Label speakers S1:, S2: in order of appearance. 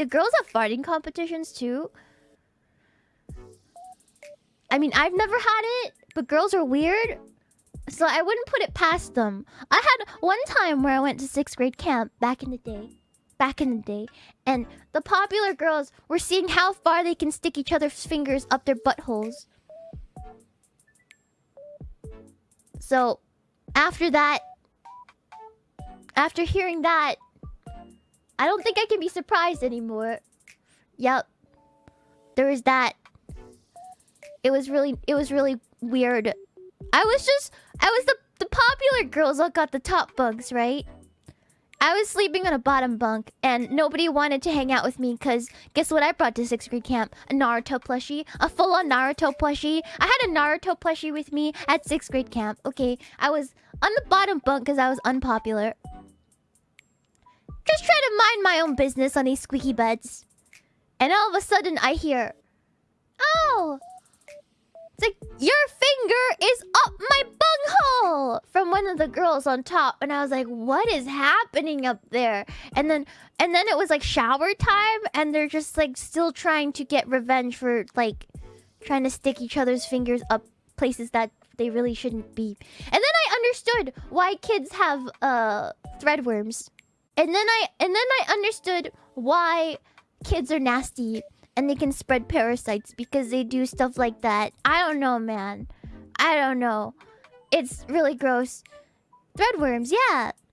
S1: Do girls have farting competitions too? I mean, I've never had it, but girls are weird. So I wouldn't put it past them. I had one time where I went to sixth grade camp back in the day. Back in the day. And the popular girls were seeing how far they can stick each other's fingers up their buttholes. So, after that... After hearing that... I don't think I can be surprised anymore. Yep. There was that. It was really... It was really weird. I was just... I was the, the popular girls all got the top bunks, right? I was sleeping on a bottom bunk, and nobody wanted to hang out with me because guess what I brought to sixth grade camp? A Naruto plushie. A full-on Naruto plushie. I had a Naruto plushie with me at sixth grade camp. Okay, I was on the bottom bunk because I was unpopular. Mind my own business on these squeaky beds. And all of a sudden I hear... Oh! It's like, your finger is up my bunghole! From one of the girls on top. And I was like, what is happening up there? And then and then it was like shower time. And they're just like still trying to get revenge for like trying to stick each other's fingers up places that they really shouldn't be. And then I understood why kids have uh threadworms. And then I and then I understood why kids are nasty and they can spread parasites because they do stuff like that. I don't know, man. I don't know. It's really gross. Threadworms, yeah.